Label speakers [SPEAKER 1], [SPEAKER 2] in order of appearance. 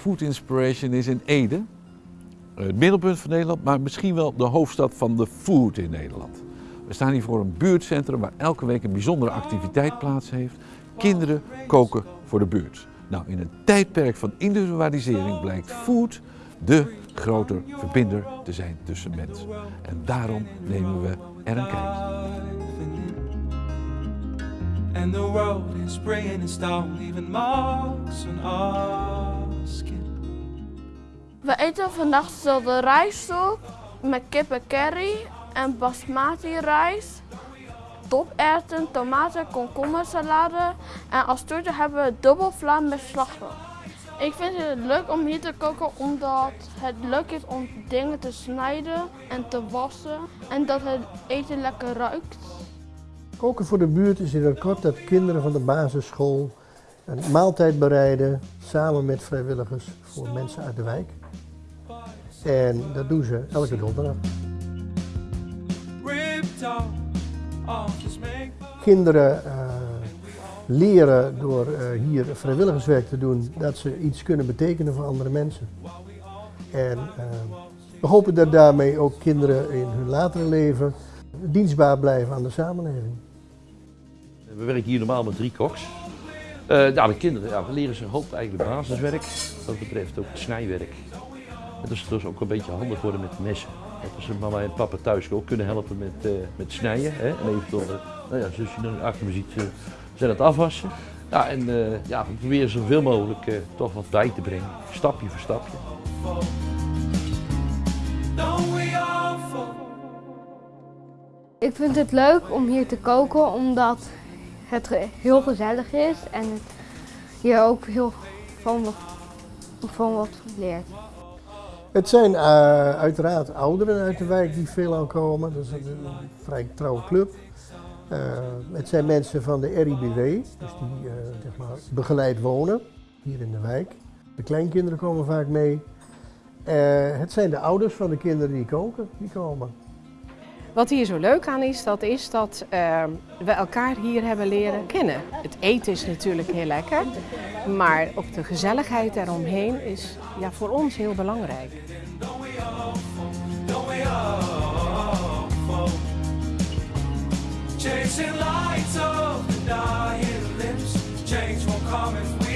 [SPEAKER 1] Food Inspiration is in Ede. Het middelpunt van Nederland, maar misschien wel de hoofdstad van de food in Nederland. We staan hier voor een buurtcentrum waar elke week een bijzondere activiteit plaats heeft. Kinderen koken voor de buurt. Nou, in een tijdperk van individualisering blijkt food de grote verbinder te zijn tussen mensen. En daarom nemen we er een kijkje.
[SPEAKER 2] We eten vandaag de rijstsoep met kip en curry en basmati rijst, doperwten, tomaten, komkommersalade en als toetje hebben we dubbelvla met slagroom. Ik vind het leuk om hier te koken omdat het leuk is om dingen te snijden en te wassen en dat het eten lekker ruikt.
[SPEAKER 3] Koken voor de buurt is in het kort dat kinderen van de basisschool een maaltijd bereiden samen met vrijwilligers voor mensen uit de wijk. En dat doen ze elke donderdag. Kinderen eh, leren door eh, hier vrijwilligerswerk te doen dat ze iets kunnen betekenen voor andere mensen. En eh, we hopen dat daarmee ook kinderen in hun latere leven dienstbaar blijven aan de samenleving.
[SPEAKER 4] We werken hier normaal met drie koks. Ja, de kinderen ja, we leren ze hoop eigenlijk basiswerk. Dat betreft ook het snijwerk. En is dus ook een beetje handig worden met messen. Dat als mama en papa thuis ook kunnen helpen met, eh, met snijden. Hè? En eventueel, eh, nou ja, zoals je achter me ziet, zijn het afwassen. Ja, en ja, we proberen zoveel mogelijk toch wat bij te brengen. Stapje voor stapje.
[SPEAKER 5] Ik vind het leuk om hier te koken omdat het heel gezellig is en je ook heel van van wat leert.
[SPEAKER 3] Het zijn eh, uiteraard ouderen uit de wijk die veelal komen. Dat is een, vrij trouwe club. Eh, het zijn mensen van de RIBW, dus die eh, zeg maar, begeleid wonen hier in de wijk. De kleinkinderen komen vaak mee. Het zijn de ouders van de kinderen die koken, die komen.
[SPEAKER 6] Wat hier zo leuk aan is, dat is dat ehm, we elkaar hier hebben leren kennen. Het eten is natuurlijk heel lekker, maar ook de gezelligheid eromheen is ja, voor ons heel belangrijk.
[SPEAKER 7] Come